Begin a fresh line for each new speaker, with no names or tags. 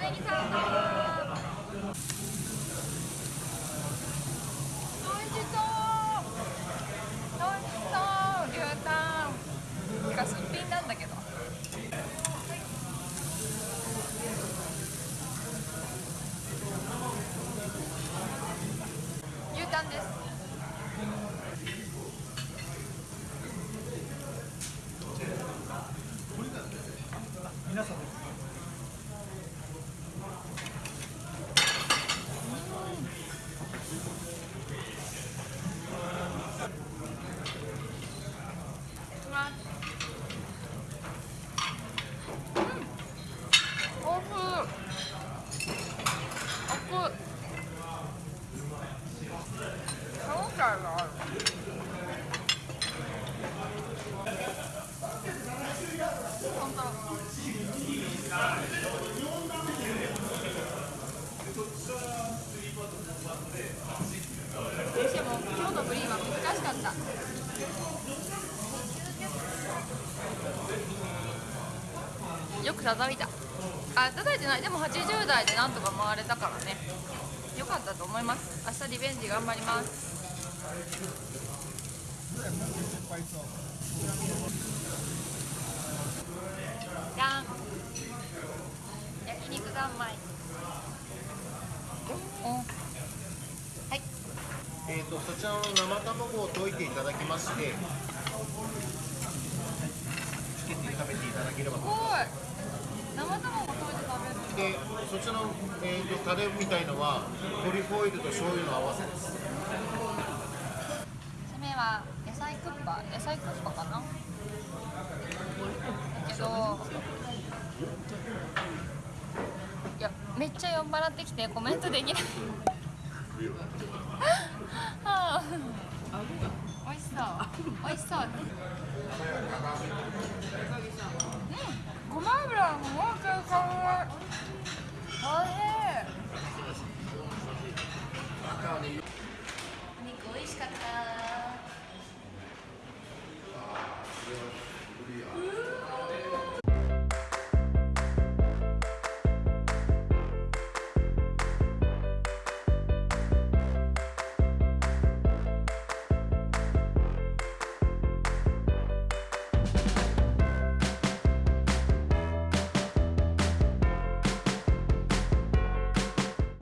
ネギサンド美味しそう。美味しそう。牛タン。てかすっぴんなんだけど。牛タンです
皆さん
おふおふ歯応えがある本当でも今日のグリーンは難しかったよく叩いた。あ叩いてない。でも80代でなんとか回れたからね。よかったと思います。明日リベンジ頑張りますじゃん焼肉三昧おはい
えー、とそちらの生卵を溶いていただきましてつけて食べていただければと。
すごい。生卵溶いて食べる
でそちらの、えー、とタレみたいのはトリュフオイルと醤油の合わせです。
締めは野菜クッパ？野菜クッパかな？だけどいやめっちゃ酔っ払ってきてコメントできない。はあおいしそう。美味しそう。うん。ごま油ももう